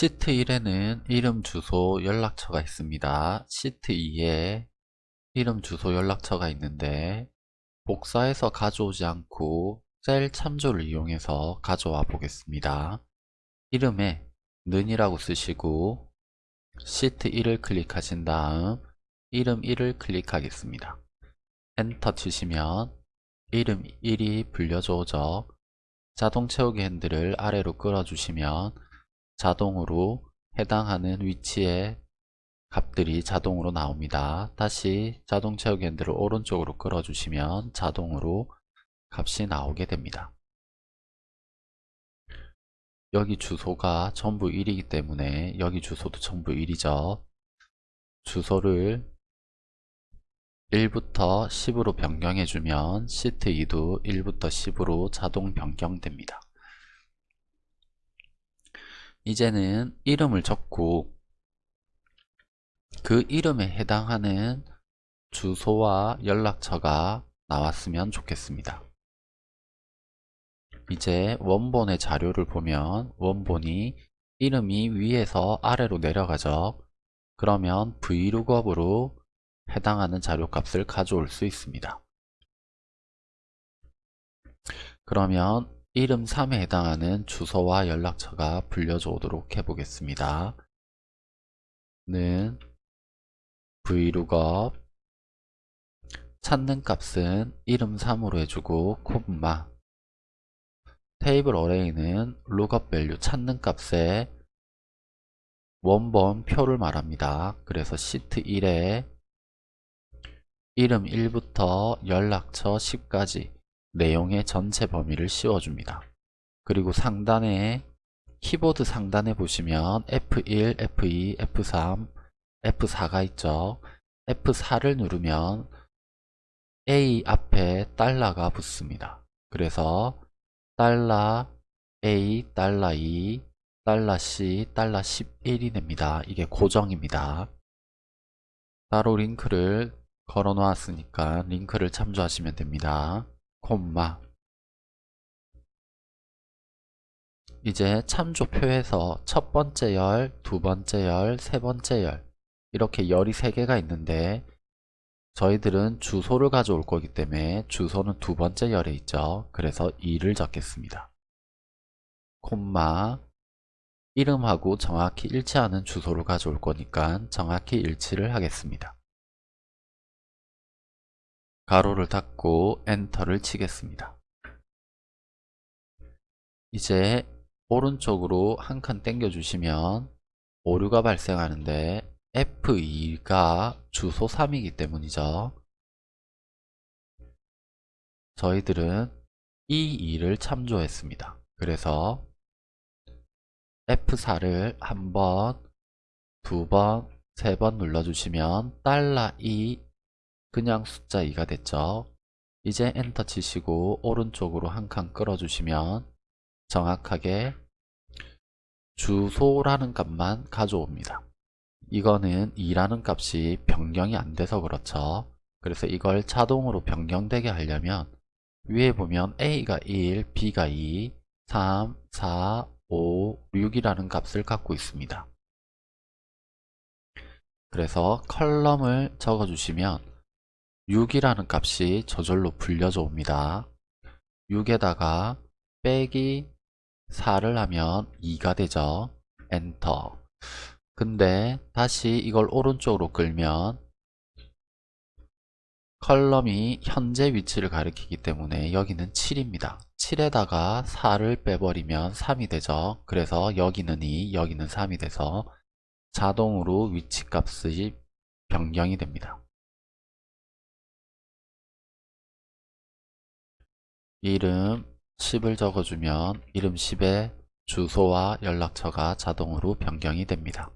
시트 1에는 이름, 주소, 연락처가 있습니다. 시트 2에 이름, 주소, 연락처가 있는데 복사해서 가져오지 않고 셀 참조를 이용해서 가져와 보겠습니다. 이름에 는이라고 쓰시고 시트 1을 클릭하신 다음 이름 1을 클릭하겠습니다. 엔터 치시면 이름 1이 불려져 오죠. 자동 채우기 핸들을 아래로 끌어주시면 자동으로 해당하는 위치에 값들이 자동으로 나옵니다. 다시 자동 채우기 핸들을 오른쪽으로 끌어주시면 자동으로 값이 나오게 됩니다. 여기 주소가 전부 1이기 때문에 여기 주소도 전부 1이죠. 주소를 1부터 10으로 변경해주면 시트 2도 1부터 10으로 자동 변경됩니다. 이제는 이름을 적고 그 이름에 해당하는 주소와 연락처가 나왔으면 좋겠습니다. 이제 원본의 자료를 보면 원본이 이름이 위에서 아래로 내려가죠. 그러면 vlookup으로 해당하는 자료값을 가져올 수 있습니다. 그러면 이름 3에 해당하는 주소와 연락처가 불려져 오도록 해보겠습니다. 는 vlookup 찾는 값은 이름 3으로 해주고 콤마 테이블 어레이는 lookup value 찾는 값의 원본 표를 말합니다. 그래서 시트 1에 이름 1부터 연락처 10까지 내용의 전체 범위를 씌워줍니다. 그리고 상단에 키보드 상단에 보시면 F1, F2, F3, F4가 있죠. F4를 누르면 A 앞에 달러가 붙습니다. 그래서 달러 A, 달러 2, 달러 C, 달러 11이 됩니다. 이게 고정입니다. 따로 링크를 걸어 놓았으니까 링크를 참조하시면 됩니다. 콤마 이제 참조표에서 첫 번째 열, 두 번째 열, 세 번째 열 이렇게 열이 세 개가 있는데 저희들은 주소를 가져올 거기 때문에 주소는 두 번째 열에 있죠. 그래서 2를 적겠습니다. 콤마 이름하고 정확히 일치하는 주소를 가져올 거니까 정확히 일치를 하겠습니다. 가로를 닫고 엔터를 치겠습니다. 이제 오른쪽으로 한 칸 당겨 주시면 오류가 발생하는데 F2가 주소 3이기 때문이죠. 저희들은 이 2를 참조했습니다. 그래서 F4를 한 번, 두 번, 세 번 눌러주시면 달러 2 그냥 숫자 2가 됐죠. 이제 엔터 치시고 오른쪽으로 한 칸 끌어주시면 정확하게 주소라는 값만 가져옵니다. 이거는 2라는 값이 변경이 안 돼서 그렇죠. 그래서 이걸 자동으로 변경되게 하려면 위에 보면 A가 1, B가 2, 3, 4, 5, 6이라는 값을 갖고 있습니다. 그래서 컬럼을 적어주시면 6이라는 값이 저절로 불려져 옵니다. 6에다가 빼기 4를 하면 2가 되죠. 엔터. 근데 다시 이걸 오른쪽으로 끌면 컬럼이 현재 위치를 가리키기 때문에 여기는 7입니다. 7에다가 4를 빼버리면 3이 되죠. 그래서 여기는 2, 여기는 3이 돼서 자동으로 위치값이 변경이 됩니다. 이름 10을 적어주면 이름 10에 주소와 연락처가 자동으로 변경이 됩니다.